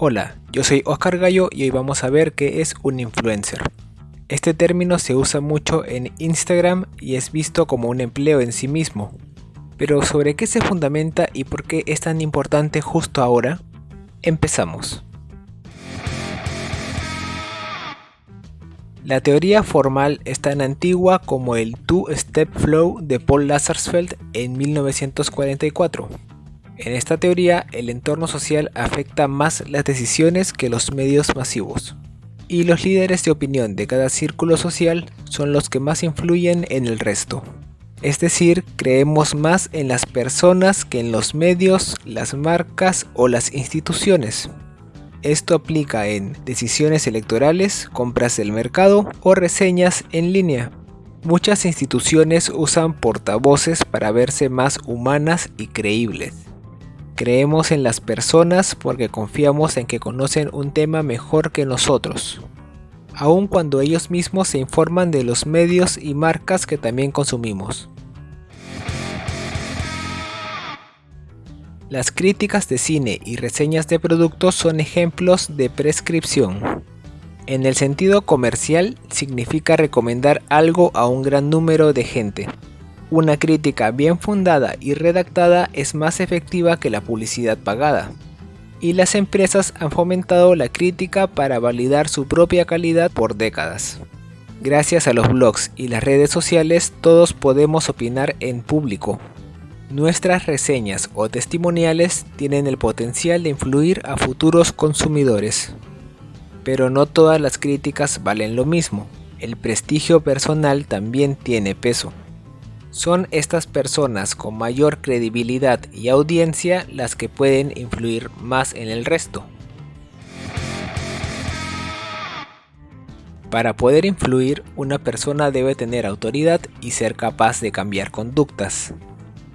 Hola, yo soy Oscar Gallo y hoy vamos a ver qué es un influencer. Este término se usa mucho en Instagram y es visto como un empleo en sí mismo. Pero ¿sobre qué se fundamenta y por qué es tan importante justo ahora? Empezamos. La teoría formal es tan antigua como el Two-Step Flow de Paul Lazarsfeld en 1944. En esta teoría, el entorno social afecta más las decisiones que los medios masivos. Y los líderes de opinión de cada círculo social son los que más influyen en el resto. Es decir, creemos más en las personas que en los medios, las marcas o las instituciones. Esto aplica en decisiones electorales, compras del mercado o reseñas en línea. Muchas instituciones usan portavoces para verse más humanas y creíbles. Creemos en las personas porque confiamos en que conocen un tema mejor que nosotros, aun cuando ellos mismos se informan de los medios y marcas que también consumimos. Las críticas de cine y reseñas de productos son ejemplos de prescripción. En el sentido comercial significa recomendar algo a un gran número de gente. Una crítica bien fundada y redactada es más efectiva que la publicidad pagada. Y las empresas han fomentado la crítica para validar su propia calidad por décadas. Gracias a los blogs y las redes sociales todos podemos opinar en público. Nuestras reseñas o testimoniales tienen el potencial de influir a futuros consumidores. Pero no todas las críticas valen lo mismo. El prestigio personal también tiene peso. Son estas personas con mayor credibilidad y audiencia las que pueden influir más en el resto. Para poder influir, una persona debe tener autoridad y ser capaz de cambiar conductas.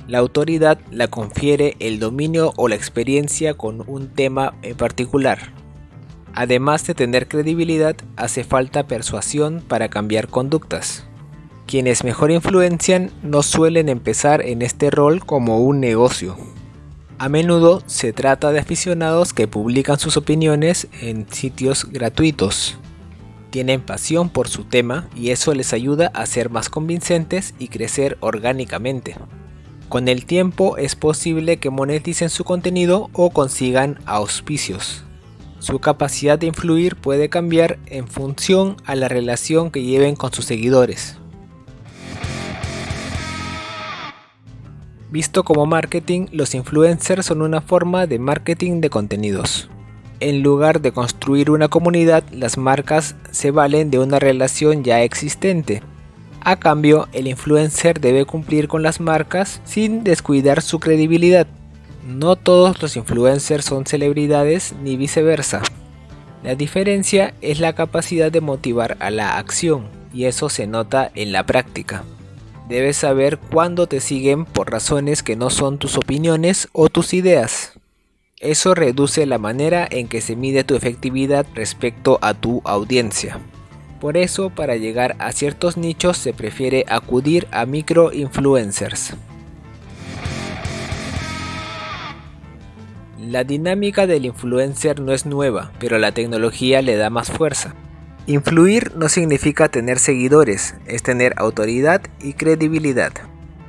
La autoridad la confiere el dominio o la experiencia con un tema en particular. Además de tener credibilidad, hace falta persuasión para cambiar conductas. Quienes mejor influencian no suelen empezar en este rol como un negocio. A menudo se trata de aficionados que publican sus opiniones en sitios gratuitos. Tienen pasión por su tema y eso les ayuda a ser más convincentes y crecer orgánicamente. Con el tiempo es posible que moneticen su contenido o consigan auspicios. Su capacidad de influir puede cambiar en función a la relación que lleven con sus seguidores. Visto como marketing, los influencers son una forma de marketing de contenidos. En lugar de construir una comunidad, las marcas se valen de una relación ya existente. A cambio, el influencer debe cumplir con las marcas sin descuidar su credibilidad. No todos los influencers son celebridades ni viceversa. La diferencia es la capacidad de motivar a la acción, y eso se nota en la práctica. Debes saber cuándo te siguen por razones que no son tus opiniones o tus ideas. Eso reduce la manera en que se mide tu efectividad respecto a tu audiencia. Por eso, para llegar a ciertos nichos se prefiere acudir a micro-influencers. La dinámica del influencer no es nueva, pero la tecnología le da más fuerza. Influir no significa tener seguidores, es tener autoridad y credibilidad.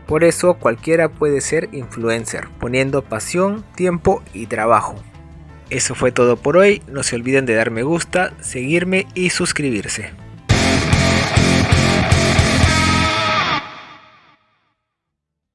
Por eso cualquiera puede ser influencer, poniendo pasión, tiempo y trabajo. Eso fue todo por hoy, no se olviden de dar me gusta, seguirme y suscribirse.